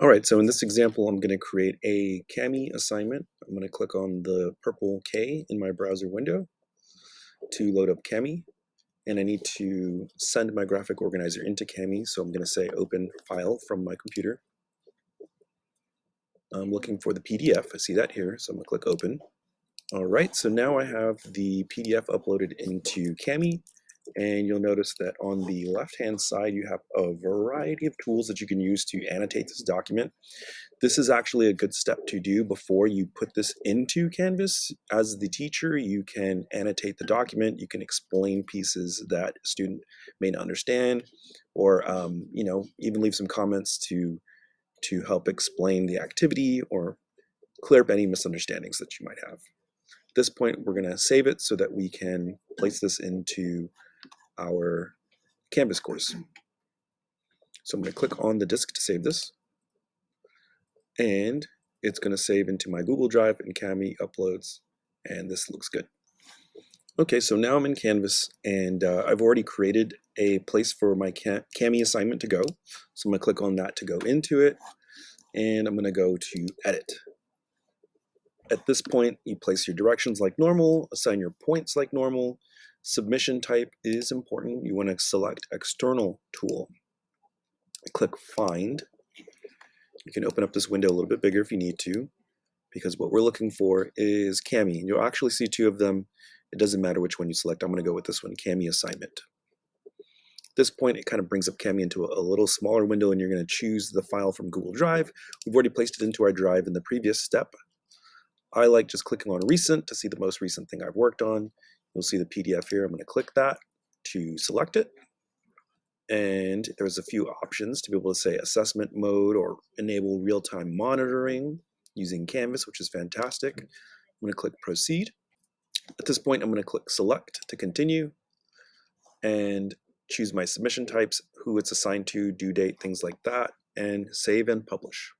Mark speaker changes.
Speaker 1: All right, so in this example, I'm going to create a Kami assignment. I'm going to click on the purple K in my browser window to load up Kami. And I need to send my graphic organizer into Kami, So I'm going to say open file from my computer. I'm looking for the PDF. I see that here. So I'm going to click open. All right, so now I have the PDF uploaded into Kami. And you'll notice that on the left-hand side, you have a variety of tools that you can use to annotate this document. This is actually a good step to do before you put this into Canvas. As the teacher, you can annotate the document, you can explain pieces that a student may not understand, or um, you know, even leave some comments to, to help explain the activity or clear up any misunderstandings that you might have. At this point, we're going to save it so that we can place this into our Canvas course. So I'm going to click on the disk to save this. And it's going to save into my Google Drive and Kami uploads. And this looks good. Okay, so now I'm in Canvas and uh, I've already created a place for my Kami assignment to go. So I'm going to click on that to go into it. And I'm going to go to Edit. At this point, you place your directions like normal, assign your points like normal, Submission type is important. You want to select external tool. Click find. You can open up this window a little bit bigger if you need to, because what we're looking for is Kami. And you'll actually see two of them. It doesn't matter which one you select. I'm going to go with this one, Kami assignment. At this point, it kind of brings up Kami into a, a little smaller window and you're going to choose the file from Google Drive. We've already placed it into our drive in the previous step. I like just clicking on recent to see the most recent thing I've worked on. You'll see the PDF here. I'm going to click that to select it. And there's a few options to be able to say assessment mode or enable real-time monitoring using Canvas, which is fantastic. Hmm. I'm going to click proceed. At this point, I'm going to click select to continue and choose my submission types, who it's assigned to, due date, things like that, and save and publish.